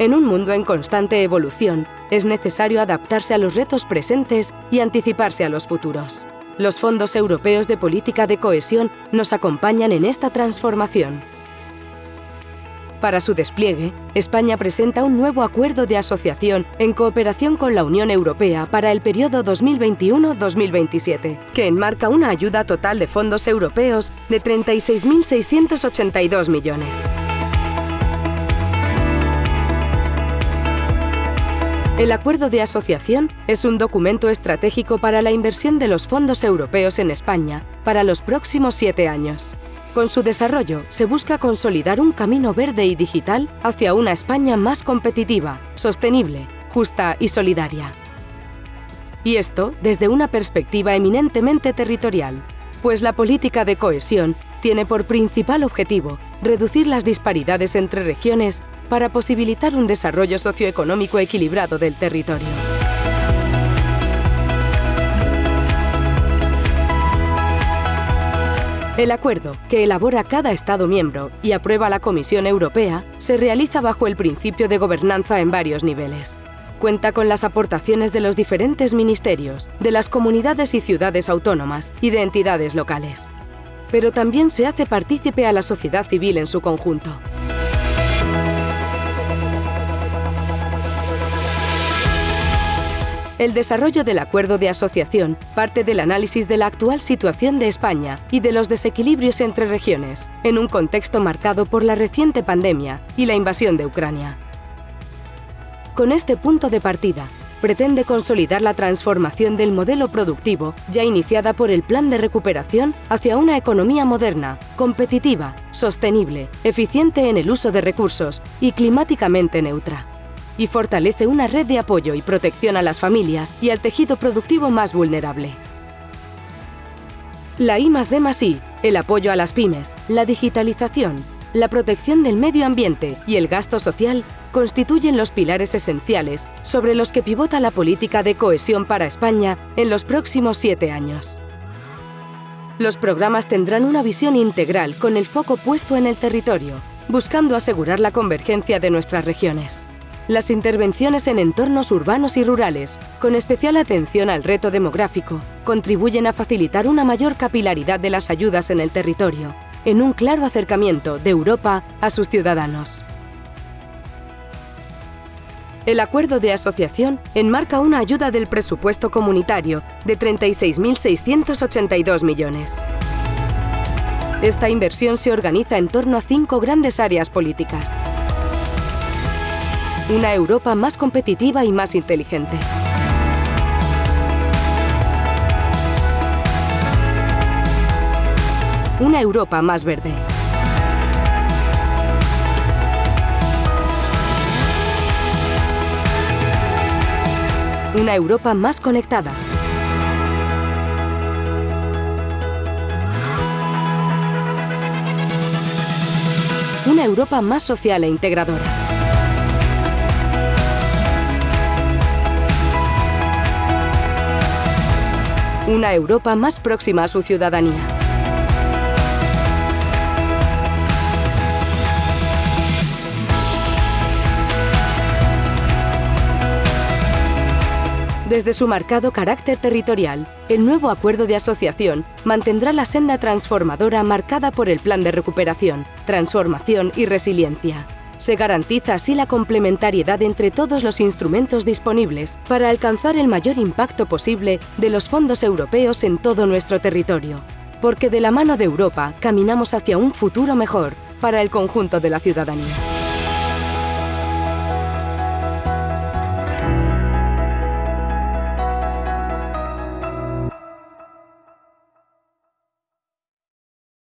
En un mundo en constante evolución, es necesario adaptarse a los retos presentes y anticiparse a los futuros. Los fondos europeos de política de cohesión nos acompañan en esta transformación. Para su despliegue, España presenta un nuevo acuerdo de asociación en cooperación con la Unión Europea para el periodo 2021-2027, que enmarca una ayuda total de fondos europeos de 36.682 millones. El acuerdo de asociación es un documento estratégico para la inversión de los fondos europeos en España para los próximos siete años. Con su desarrollo se busca consolidar un camino verde y digital hacia una España más competitiva, sostenible, justa y solidaria. Y esto desde una perspectiva eminentemente territorial, pues la política de cohesión tiene por principal objetivo reducir las disparidades entre regiones para posibilitar un desarrollo socioeconómico equilibrado del territorio. El acuerdo, que elabora cada Estado miembro y aprueba la Comisión Europea, se realiza bajo el principio de gobernanza en varios niveles. Cuenta con las aportaciones de los diferentes ministerios, de las comunidades y ciudades autónomas y de entidades locales. Pero también se hace partícipe a la sociedad civil en su conjunto. El desarrollo del acuerdo de asociación parte del análisis de la actual situación de España y de los desequilibrios entre regiones, en un contexto marcado por la reciente pandemia y la invasión de Ucrania. Con este punto de partida, pretende consolidar la transformación del modelo productivo ya iniciada por el Plan de Recuperación hacia una economía moderna, competitiva, sostenible, eficiente en el uso de recursos y climáticamente neutra y fortalece una red de apoyo y protección a las familias y al tejido productivo más vulnerable. La I D el apoyo a las pymes, la digitalización, la protección del medio ambiente y el gasto social constituyen los pilares esenciales sobre los que pivota la política de cohesión para España en los próximos siete años. Los programas tendrán una visión integral con el foco puesto en el territorio, buscando asegurar la convergencia de nuestras regiones las intervenciones en entornos urbanos y rurales, con especial atención al reto demográfico, contribuyen a facilitar una mayor capilaridad de las ayudas en el territorio, en un claro acercamiento de Europa a sus ciudadanos. El acuerdo de asociación enmarca una ayuda del presupuesto comunitario de 36.682 millones. Esta inversión se organiza en torno a cinco grandes áreas políticas. Una Europa más competitiva y más inteligente. Una Europa más verde. Una Europa más conectada. Una Europa más social e integradora. Una Europa más próxima a su ciudadanía. Desde su marcado carácter territorial, el nuevo acuerdo de asociación mantendrá la senda transformadora marcada por el Plan de Recuperación, Transformación y Resiliencia. Se garantiza así la complementariedad entre todos los instrumentos disponibles para alcanzar el mayor impacto posible de los fondos europeos en todo nuestro territorio. Porque de la mano de Europa caminamos hacia un futuro mejor para el conjunto de la ciudadanía.